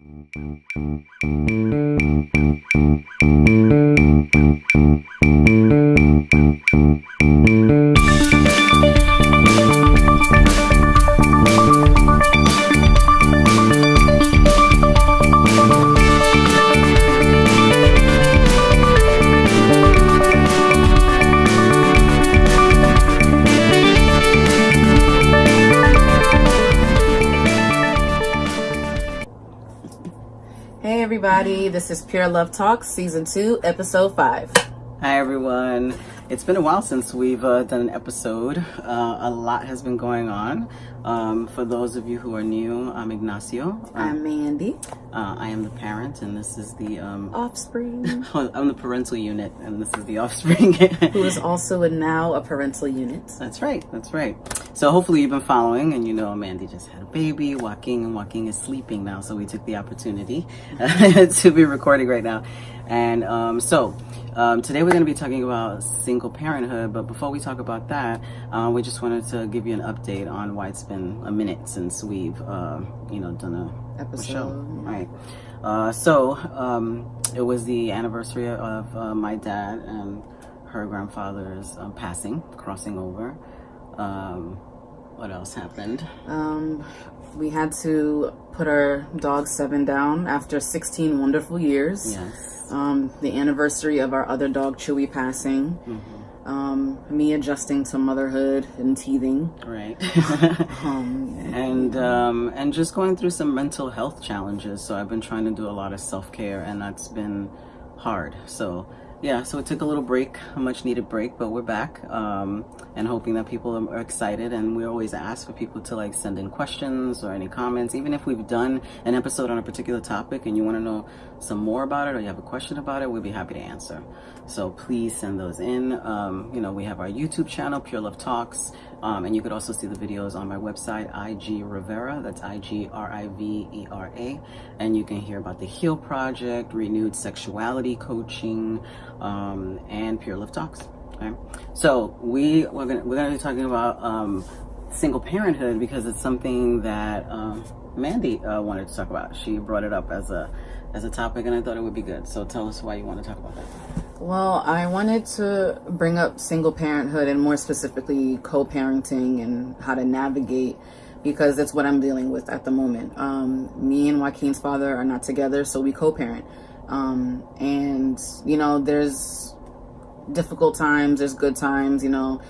Hey everybody, this is Pure Love Talks, Season 2, Episode 5. Hi everyone. It's been a while since we've uh, done an episode. Uh, a lot has been going on. Um, for those of you who are new, I'm Ignacio. I'm Mandy. Uh, I am the parent, and this is the um, offspring. I'm the parental unit, and this is the offspring. who is also now a parental unit. That's right. That's right. So hopefully you've been following, and you know Mandy just had a baby, Joaquin and Joaquin is sleeping now. So we took the opportunity to be recording right now, and um, so. Um, today we're going to be talking about single parenthood, but before we talk about that, uh, we just wanted to give you an update on why it's been a minute since we've, uh, you know, done a, Episode, a show. Right. Uh, so um, it was the anniversary of uh, my dad and her grandfather's um, passing, crossing over. Um, what else happened? Um, we had to put our dog Seven down after 16 wonderful years. Yes um, the anniversary of our other dog Chewy passing, mm-hmm. Um, me adjusting to motherhood and teething, right, um, and um, and just going through some mental health challenges. So I've been trying to do a lot of self care, and that's been hard. So yeah, so it took a little break, a much needed break, but we're back um, and hoping that people are excited. And we always ask for people to like send in questions or any comments, even if we've done an episode on a particular topic and you want to know some more about it or you have a question about it, we'd be happy to answer. So please send those in. Um, you know, we have our YouTube channel, Pure Love Talks. Um, and you could also see the videos on my website, IG Rivera. That's I G R I V E R A. And you can hear about the Heal Project, renewed sexuality coaching, um, and Pure Love Talks. Okay. So we we're gonna we're gonna be talking about um, single parenthood because it's something that um, Mandy uh, wanted to talk about. She brought it up as a as a topic, and I thought it would be good. So tell us why you want to talk about that. Well, I wanted to bring up single parenthood and more specifically co-parenting and how to navigate because that's what I'm dealing with at the moment. Um, me and Joaquin's father are not together, so we co-parent. Um, and, you know, there's difficult times, there's good times, you know,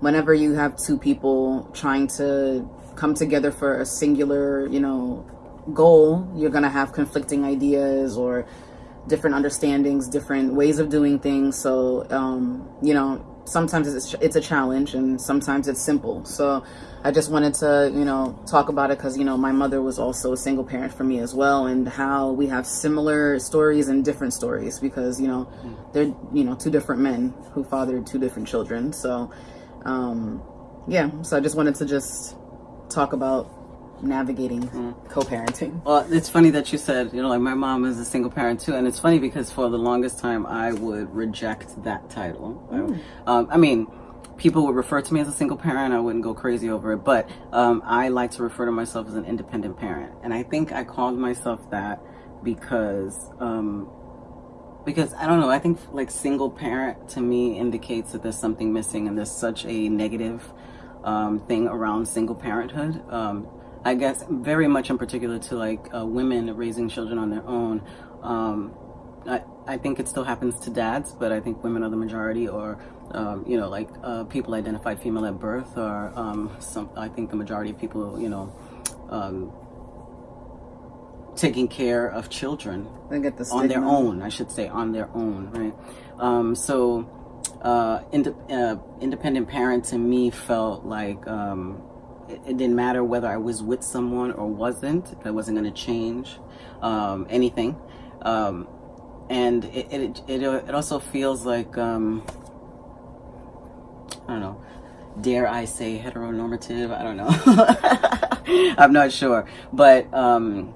whenever you have two people trying to come together for a singular, you know, goal, you're going to have conflicting ideas or different understandings, different ways of doing things. So, um, you know, sometimes it's, it's a challenge and sometimes it's simple. So I just wanted to, you know, talk about it because, you know, my mother was also a single parent for me as well and how we have similar stories and different stories because, you know, they're, you know, two different men who fathered two different children. So, um, yeah, so I just wanted to just talk about navigating mm. co-parenting well it's funny that you said you know like my mom is a single parent too and it's funny because for the longest time i would reject that title mm. um, i mean people would refer to me as a single parent i wouldn't go crazy over it but um, i like to refer to myself as an independent parent and i think i called myself that because um, because i don't know i think like single parent to me indicates that there's something missing and there's such a negative um, thing around single parenthood um, I guess very much in particular to like uh, women raising children on their own. Um, I, I think it still happens to dads, but I think women are the majority or, um, you know, like uh, people identified female at birth or um, some, I think the majority of people, you know, um, taking care of children the on their own, I should say on their own, right? Um, so uh, ind uh, independent parents to me felt like um, it, it, didn't matter whether I was with someone or wasn't. That wasn't going to change um, anything. Um, and it, it, it, it, also feels like, um, I don't know, dare I say heteronormative? I don't know. I'm not sure. But um,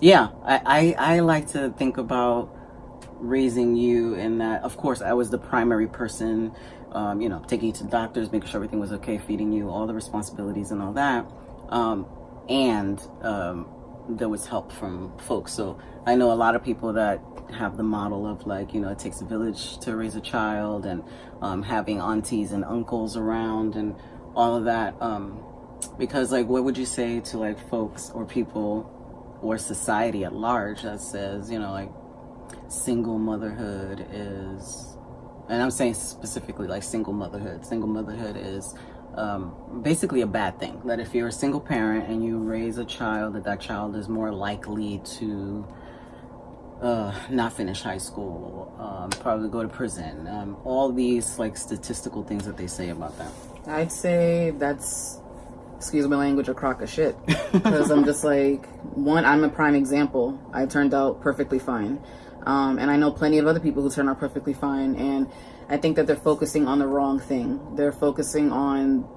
yeah, I, I, I like to think about raising you and that, of course, I was the primary person um, you know, taking you to doctors, making sure everything was okay, feeding you, all the responsibilities and all that. Um, and um, there was help from folks. So I know a lot of people that have the model of like, you know, it takes a village to raise a child and um, having aunties and uncles around and all of that. Um, because like, what would you say to like folks or people or society at large that says, you know, like single motherhood is, and I'm saying specifically like single motherhood, single motherhood is um, basically a bad thing. That if you're a single parent and you raise a child, that that child is more likely to uh, not finish high school, um, probably go to prison. Um, all these like statistical things that they say about that. I'd say that's, excuse my language, a crock of shit. Because I'm just like, one, I'm a prime example. I turned out perfectly fine. Um, and I know plenty of other people who turn out perfectly fine. And I think that they're focusing on the wrong thing. They're focusing on,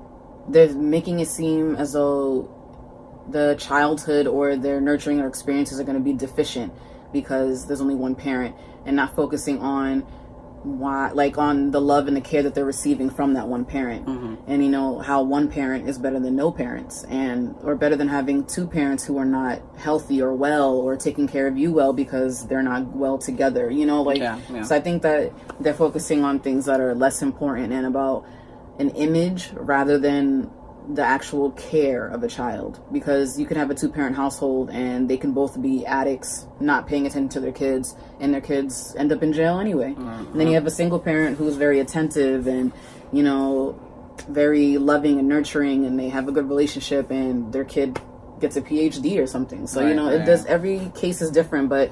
they're making it seem as though the childhood or their nurturing or experiences are going to be deficient because there's only one parent and not focusing on why like on the love and the care that they're receiving from that one parent mm-hmm. and you know how one parent is better than no parents and or better than having two parents who are not healthy or well or taking care of you well because they're not well together you know like yeah, yeah. so i think that they're focusing on things that are less important and about an image rather than the actual care of a child because you can have a two parent household and they can both be addicts, not paying attention to their kids, and their kids end up in jail anyway. Mm-hmm. And then you have a single parent who's very attentive and, you know, very loving and nurturing, and they have a good relationship, and their kid gets a PhD or something. So, right, you know, right. it does, every case is different, but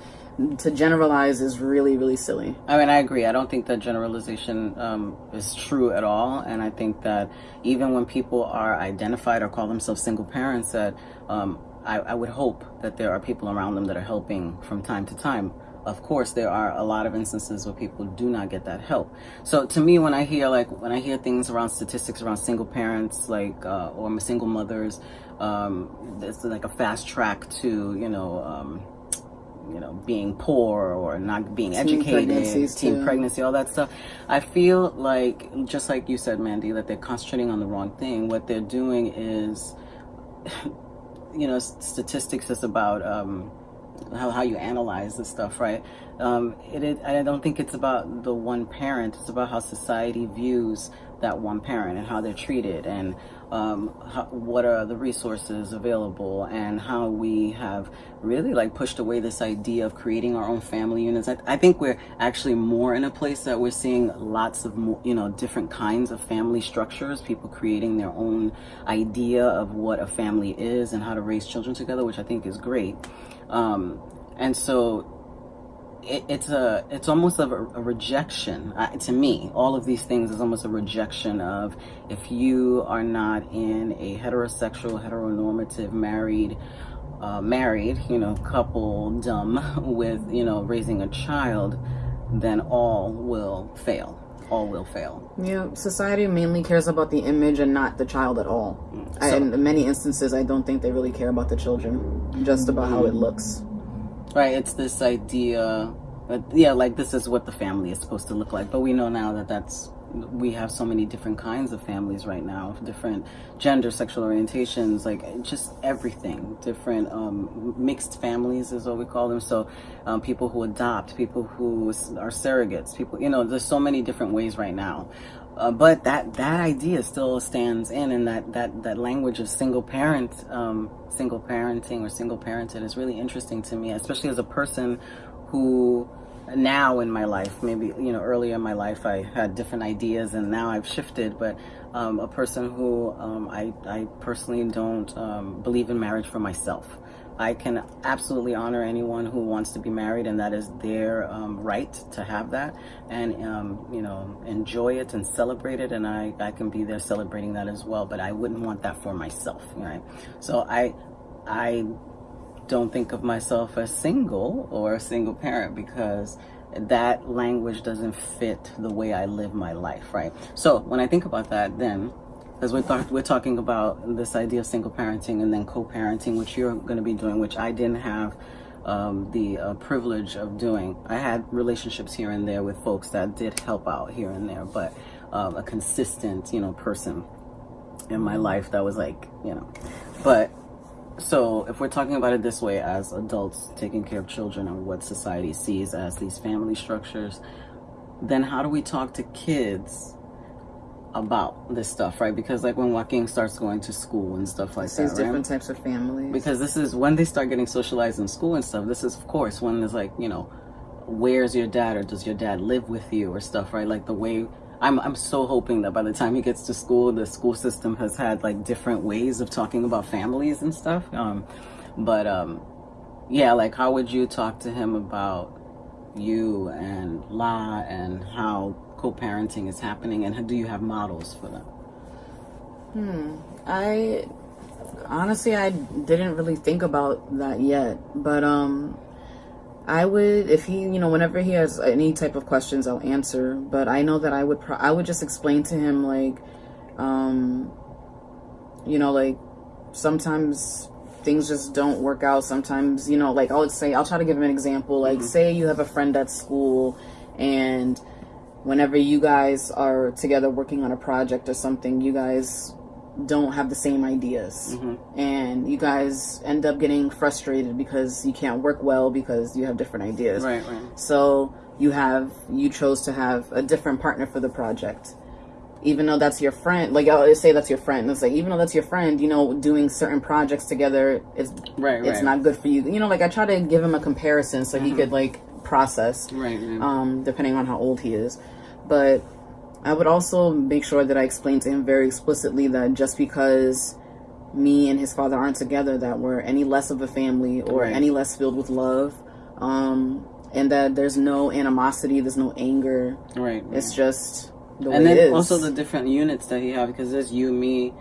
to generalize is really really silly. I mean i agree. I don't think that generalization um, is true at all. And i think that even when people are identified or call themselves single parents that um, I, I would hope that there are people around them that are helping from time to time. Of course there are a lot of instances where people do not get that help. So to me when i hear like when i hear things around statistics around single parents like uh, or single mothers um, it's like a fast track to you know um, you know, being poor or not being teen educated, teen too. pregnancy, all that stuff. I feel like, just like you said, Mandy, that they're concentrating on the wrong thing. What they're doing is, you know, statistics is about um, how, how you analyze this stuff, right? Um, it, it, I don't think it's about the one parent. It's about how society views that one parent and how they're treated and um, how, what are the resources available and how we have really like pushed away this idea of creating our own family units. I, I think we're actually more in a place that we're seeing lots of more, you know different kinds of family structures, people creating their own idea of what a family is and how to raise children together, which I think is great. Um, and so it, it's a it's almost a, a rejection. Uh, to me all of these things is almost a rejection of if you are not in a heterosexual heteronormative married uh, married you know couple dumb with you know raising a child then all will fail. All will fail. Yeah society mainly cares about the image and not the child at all. Mm. so, I, in many instances i don't think they really care about the children just about how it looks Right, it's this idea yeah, like this is what the family is supposed to look like. But we know now that that's, we have so many different kinds of families right now, different gender, sexual orientations, like just everything, different um, mixed families is what we call them. So um, people who adopt, people who are surrogates, people, you know, there's so many different ways right now. Uh, but that that idea still stands in, and that that that language of single parent, um, single parenting or single parented is really interesting to me, especially as a person who now in my life, maybe you know earlier in my life I had different ideas, and now I've shifted. But um, a person who um, I I personally don't um, believe in marriage for myself. I can absolutely honor anyone who wants to be married, and that is their um, right to have that, and um, you know, enjoy it and celebrate it. And I, I can be there celebrating that as well. But I wouldn't want that for myself, right? So I, I don't think of myself as single or a single parent because that language doesn't fit the way I live my life, right? So when I think about that, then because we're, we're talking about this idea of single parenting and then co-parenting which you're going to be doing which i didn't have um, the uh, privilege of doing i had relationships here and there with folks that did help out here and there but um, a consistent you know person in my life that was like you know but so if we're talking about it this way as adults taking care of children and what society sees as these family structures then how do we talk to kids about this stuff right because like when Joaquin starts going to school and stuff like that right? different types of families. because this is when they start getting socialized in school and stuff this is of course when there's like you know where's your dad or does your dad live with you or stuff right like the way I'm, I'm so hoping that by the time he gets to school the school system has had like different ways of talking about families and stuff. Um, but um, yeah like how would you talk to him about you and la and how co-parenting is happening? And do you have models for that Hmm. I honestly I didn't really think about that yet, but um I would if he, you know, whenever he has any type of questions, I'll answer, but I know that I would pro- I would just explain to him like um you know, like sometimes things just don't work out. Sometimes, you know, like I'll say I'll try to give him an example. Like say you have a friend at school and whenever you guys are together working on a project or something, you guys don't have the same ideas. And you guys end up getting frustrated because you can't work well because you have different ideas. Right right. So you have you chose to have a different partner for the project. Even though that's your friend like i'll say that's your friend. It's like even though that's your friend you know doing certain projects together is right right. it's not good for you. You know like i try to give him a comparison so he could like process right, right. um, depending on how old he is. But I would also make sure that I explain to him very explicitly that just because me and his father aren't together, that we're any less of a family or Right. any less filled with love, um, and that there's no animosity, there's no anger. right, right. It's just the way and it then is. also the different units that he have because there's you me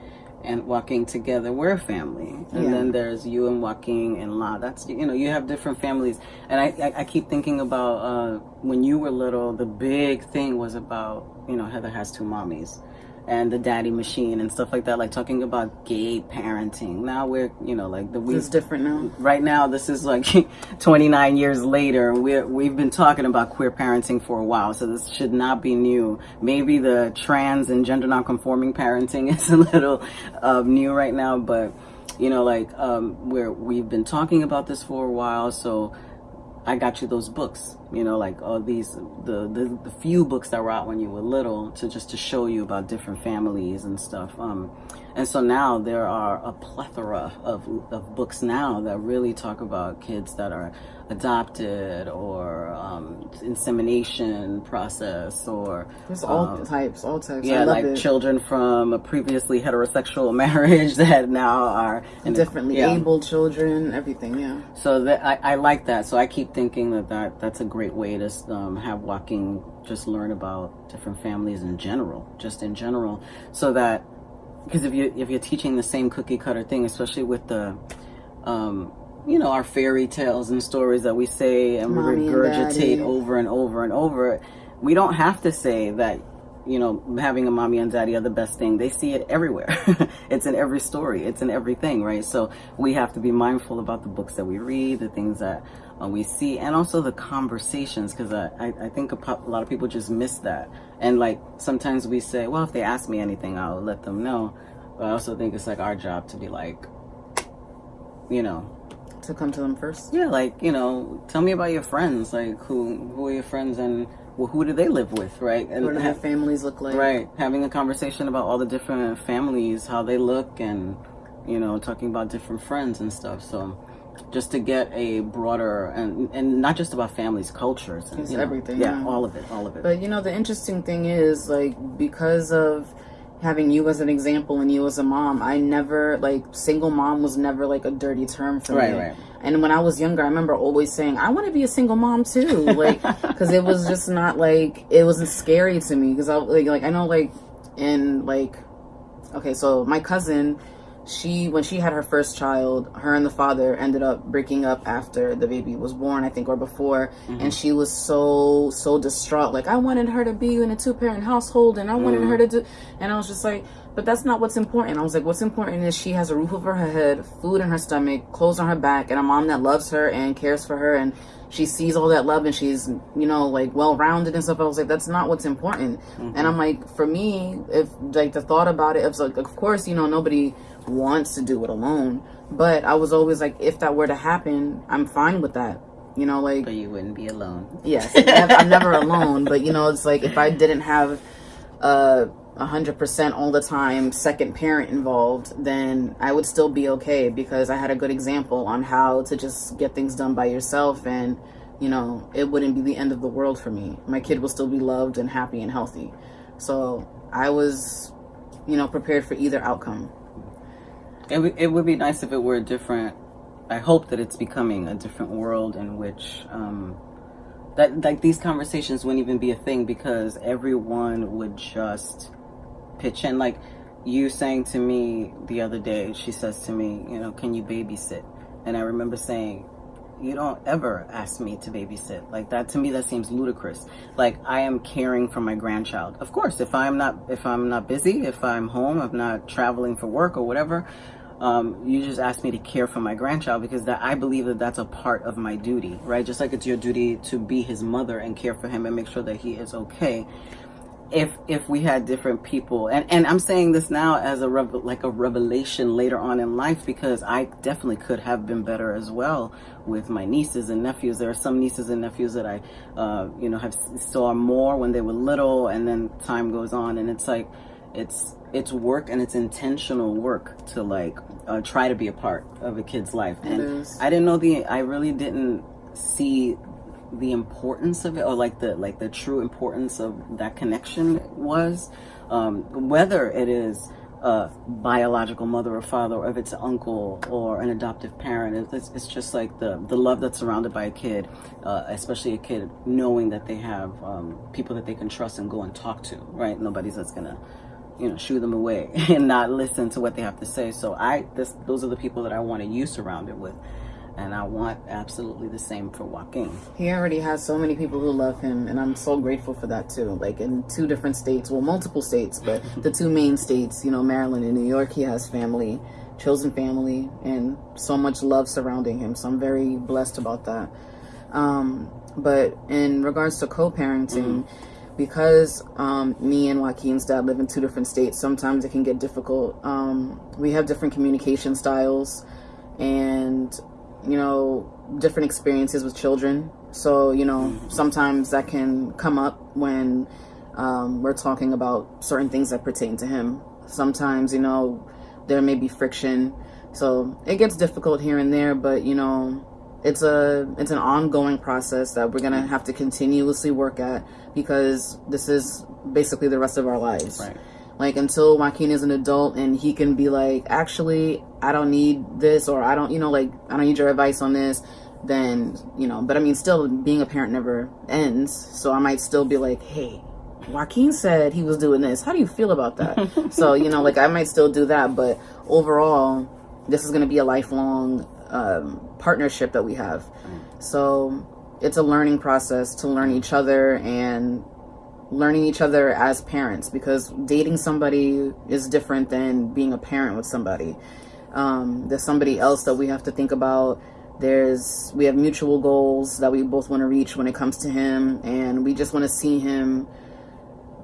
and Joaquin together we're a family. And Yeah. then there's you and Joaquin and La. That's you know you have different families. And I, I, I keep thinking about uh, when you were little the big thing was about you know Heather has two mommies and the daddy machine and stuff like that like talking about gay parenting now we're you know like the we it's different now. right now this is like 29 years later and we're we've been talking about queer parenting for a while so this should not be new maybe the trans and gender non-conforming parenting is a little uh, new right now but you know like um we're we've been talking about this for a while so I got you those books, you know, like all these the, the the few books that were out when you were little to just to show you about different families and stuff. Um, and so now there are a plethora of of books now that really talk about kids that are adopted or um, insemination process or There's all um, types, all types. I yeah, like it. children from a previously heterosexual marriage that now are differently yeah. able children, everything. Yeah. So that I, I like that. So I keep thinking that, that that's a great way to um, have Joaquin just learn about different families in general, just in general, so that because if you if you're teaching the same cookie cutter thing, especially with the um, you know our fairy tales and stories that we say and Mommy we and regurgitate over and over and over, we don't have to say that you know, having a mommy and daddy are the best thing. They see it everywhere. it's in every story. It's in everything, right? So we have to be mindful about the books that we read, the things that uh, we see, and also the conversations, because I, I, I think a, a lot of people just miss that. And like sometimes we say, well, if they ask me anything, I'll let them know. But I also think it's like our job to be like, you know, To come to them first. yeah, like you know, tell me about your friends. Like who who are your friends and well, who do they live with, right? And What do their families look like? Right, having a conversation about all the different families, how they look, and you know, talking about different friends and stuff. So, just to get a broader and and not just about families, cultures, and you know, everything, Yeah, yeah. all of it, all of it. But you know, the interesting thing is, like, because of having you as an example and you as a mom, I never, like, single mom was never, like, a dirty term for Right, me. right. And when I was younger, I remember always saying, I want to be a single mom too. Like, because it was just not, like, it wasn't scary to me. Because I, like, like, I know, like, in, like, okay, so my cousin, she when she had her first child, her and the father ended up breaking up after the baby was born, I think, or before, mm-hmm. and she was so so distraught. Like I wanted her to be in a two parent household, and I wanted mm. her to do, and I was just like, but that's not what's important. I was like, what's important is she has a roof over her head, food in her stomach, clothes on her back, and a mom that loves her and cares for her, and she sees all that love and she's you know like well rounded and stuff. I was like, that's not what's important. Mm-hmm. And I'm like, for me, if like the thought about it, it's like, of course, you know, nobody wants to do it alone, but I was always like, if that were to happen, I'm fine with that. You know, like. But you wouldn't be alone. Yes, I'm never alone. But you know, it's like if I didn't have a hundred percent all the time second parent involved, then I would still be okay because I had a good example on how to just get things done by yourself and you know, it wouldn't be the end of the world for me. My kid will still be loved and happy and healthy. So I was, you know, prepared for either outcome. It, it would be nice if it were a different. I hope that it's becoming a different world in which um, that like these conversations wouldn't even be a thing because everyone would just pitch in. Like you saying to me the other day, she says to me, you know, can you babysit? And I remember saying, you don't ever ask me to babysit. Like that to me that seems ludicrous. Like i am caring for my grandchild. Of course if i'm not if i'm not busy if i'm home i'm not traveling for work or whatever um, you just ask me to care for my grandchild because that I believe that that's a part of my duty, right? Just like it's your duty to be his mother and care for him and make sure that he is okay if if we had different people. And and i'm saying this now as a rev- like a revelation later on in life because i definitely could have been better as well with my nieces and nephews. There are some nieces and nephews that i uh, you know have saw more when they were little and then time goes on and it's like it's it's work and it's intentional work to like uh, try to be a part of a kid's life. And i didn't know the i really didn't see the importance of it or like the like the true importance of that connection was um, whether it is a biological mother or father or if it's an uncle or an adoptive parent it's, it's just like the the love that's surrounded by a kid uh, especially a kid knowing that they have um, people that they can trust and go and talk to right? Nobody's that's gonna you know shoo them away and not listen to what they have to say. So i this those are the people that i want you surrounded with and I want absolutely the same for Joaquin. He already has so many people who love him, and I'm so grateful for that too. Like in two different states, well, multiple states, but the two main states, you know, Maryland and New York, he has family, chosen family, and so much love surrounding him. So I'm very blessed about that. Um, but in regards to co-parenting, mm. because um, me and Joaquin's dad live in two different states, sometimes it can get difficult. Um, we have different communication styles, and you know, different experiences with children. So, you know, sometimes that can come up when um, we're talking about certain things that pertain to him. Sometimes, you know, there may be friction. So it gets difficult here and there, but, you know, it's a it's an ongoing process that we're gonna have to continuously work at because this is basically the rest of our lives. Right. Like until Joaquin is an adult and he can be like, actually, I don't need this or I don't, you know, like I don't need your advice on this. Then you know, but I mean, still being a parent never ends. So I might still be like, hey, Joaquin said he was doing this. How do you feel about that? so you know, like I might still do that, but overall, this is going to be a lifelong um, partnership that we have. So it's a learning process to learn each other and learning each other as parents because dating somebody is different than being a parent with somebody. Um, there's somebody else that we have to think about. There's we have mutual goals that we both want to reach when it comes to him, and we just want to see him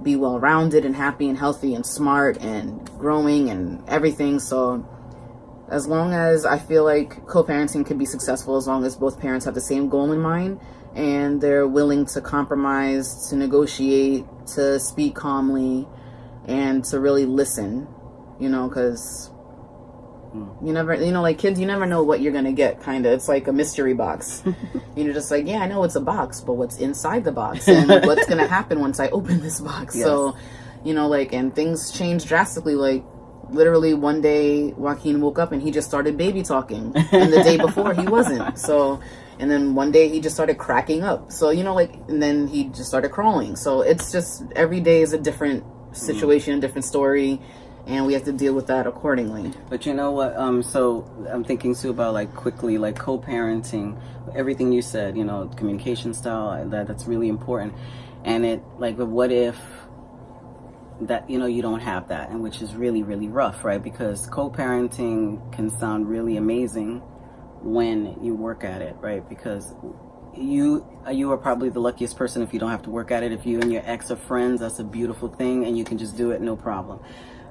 be well rounded and happy and healthy and smart and growing and everything. So as long as I feel like co-parenting can be successful as long as both parents have the same goal in mind and they're willing to compromise, to negotiate, to speak calmly, and to really listen, you know, because hmm. you never, you know, like kids, you never know what you're gonna get. Kind of, it's like a mystery box. you're just like, yeah, I know it's a box, but what's inside the box and what's gonna happen once I open this box? Yes. So, you know, like, and things change drastically. Like, literally one day, Joaquin woke up and he just started baby talking, and the day before he wasn't. So and then one day he just started cracking up. So you know like and then he just started crawling. So it's just every day is a different situation mm. different story and we have to deal with that accordingly. But you know what um so i'm thinking too about like quickly like co-parenting. Everything you said you know communication style that that's really important. And it like what if that you know you don't have that and which is really really rough right because co-parenting can sound really amazing when you work at it, right? Because you you are probably the luckiest person if you don't have to work at it. If you and your ex are friends, that's a beautiful thing, and you can just do it no problem.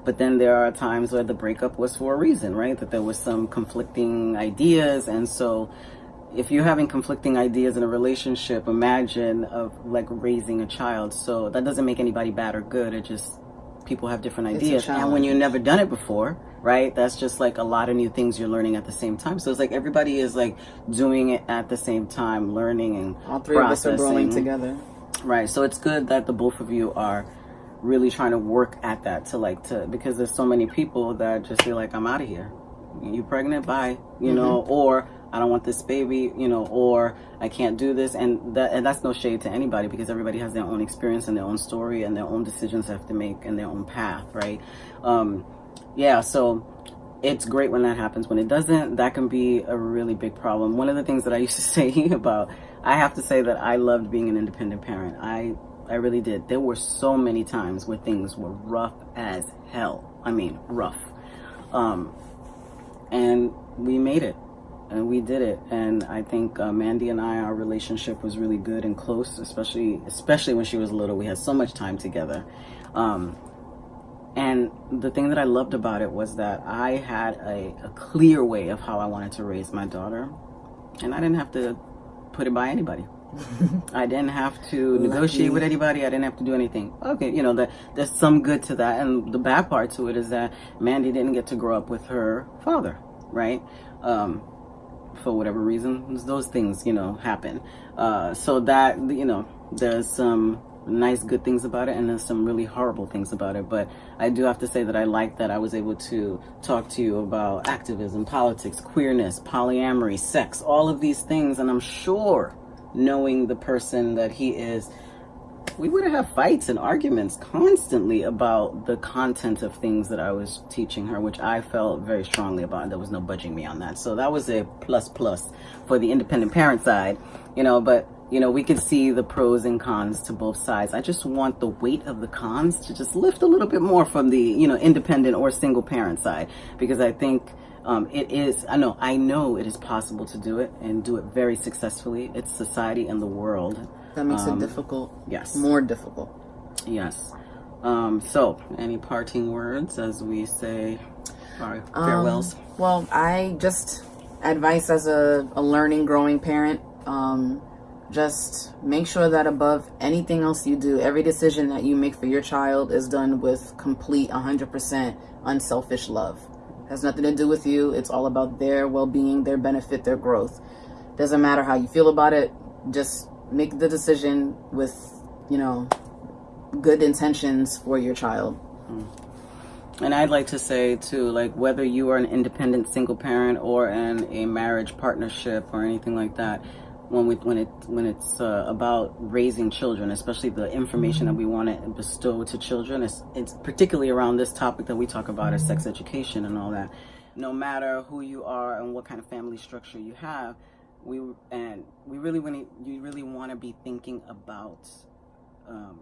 But then there are times where the breakup was for a reason, right? That there was some conflicting ideas. And so if you're having conflicting ideas in a relationship, imagine of like raising a child. So that doesn't make anybody bad or good. It just people have different ideas. And when you've never done it before, right? That's just like a lot of new things you're learning at the same time. So it's like everybody is like doing it at the same time, learning and all three processing. of us are growing together. Right. So it's good that the both of you are really trying to work at that to like to because there's so many people that just feel like I'm out of here. You pregnant? Bye. You mm-hmm. know, or I don't want this baby, you know, or I can't do this. And that and that's no shade to anybody because everybody has their own experience and their own story and their own decisions they have to make and their own path, right? Um, yeah, so it's great when that happens. When it doesn't, that can be a really big problem. One of the things that I used to say about, I have to say that I loved being an independent parent. I I really did. There were so many times where things were rough as hell. I mean, rough. Um, and we made it and we did it. And I think uh, Mandy and I, our relationship was really good and close, especially especially when she was little. We had so much time together. Um, and the thing that I loved about it was that I had a, a clear way of how I wanted to raise my daughter, and I didn't have to put it by anybody. I didn't have to Lucky. negotiate with anybody. I didn't have to do anything. Okay, you know, the, there's some good to that. And the bad part to it is that Mandy didn't get to grow up with her father, right? Um, for whatever reason, those things, you know, happen. Uh, so that, you know, there's some nice good things about it and there's some really horrible things about it but i do have to say that i like that i was able to talk to you about activism politics queerness polyamory sex all of these things and i'm sure knowing the person that he is we would have fights and arguments constantly about the content of things that I was teaching her, which I felt very strongly about. There was no budging me on that. So that was a plus plus for the independent parent side, you know, but you know, we could see the pros and cons to both sides. I just want the weight of the cons to just lift a little bit more from the, you know, independent or single parent side because I think um, it is, I know, I know it is possible to do it and do it very successfully. It's society and the world. That makes um, it difficult. Yes. More difficult. Yes. Um, so, any parting words as we say our farewells? Um, well, I just advice as a, a learning, growing parent. Um, just make sure that above anything else you do, every decision that you make for your child is done with complete 100% unselfish love. It has nothing to do with you. It's all about their well-being, their benefit, their growth. Doesn't matter how you feel about it. Just make the decision with, you know, good intentions for your child. Mm. And I'd like to say too, like whether you are an independent single parent or in a marriage partnership or anything like that, when we when it when it's uh, about raising children, especially the information that we want to bestow to children, it's, it's particularly around this topic that we talk about is sex education and all that. No matter who you are and what kind of family structure you have, we and we really want to you really want to be thinking about um,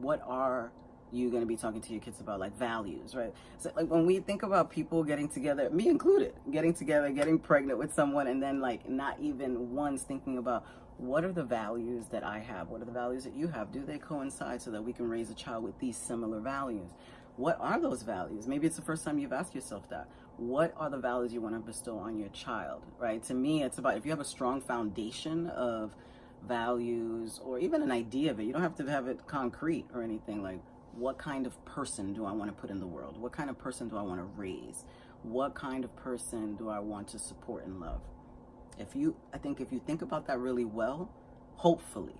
what are you going to be talking to your kids about like values, right? So like when we think about people getting together, me included, getting together, getting pregnant with someone and then like not even once thinking about what are the values that I have? What are the values that you have? Do they coincide so that we can raise a child with these similar values? What are those values? Maybe it's the first time you've asked yourself that. What are the values you want to bestow on your child, right? To me, it's about if you have a strong foundation of values or even an idea of it, you don't have to have it concrete or anything like what kind of person do I want to put in the world? What kind of person do I want to raise? What kind of person do I want to support and love? If you, I think if you think about that really well, hopefully,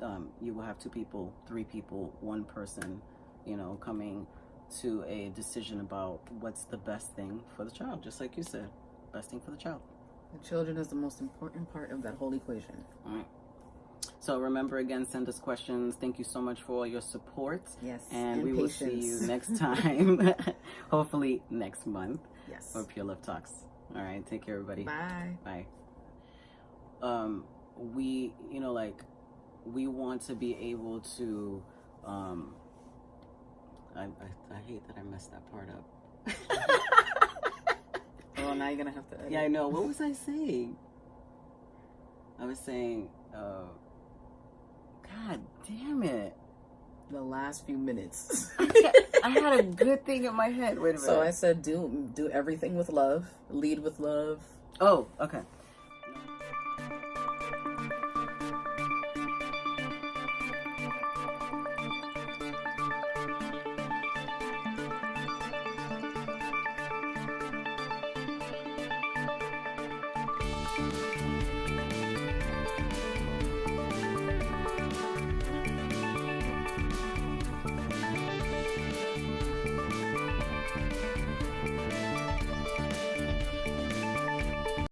um, you will have two people, three people, one person, you know, coming to a decision about what's the best thing for the child, just like you said, best thing for the child. The children is the most important part of that whole equation. All right. So remember again, send us questions. Thank you so much for all your support. Yes. And, and we patience. will see you next time. Hopefully next month. Yes. For Pure Love Talks. All right. Take care, everybody. Bye. Bye. Um, we, you know, like, we want to be able to, um, I, I, I hate that I messed that part up. well, now you're going to have to edit. Yeah, I know. What was I saying? I was saying, uh, God damn it. The last few minutes. I had a good thing in my head. Wait a minute. So I said, do do everything with love, lead with love. oh, okay.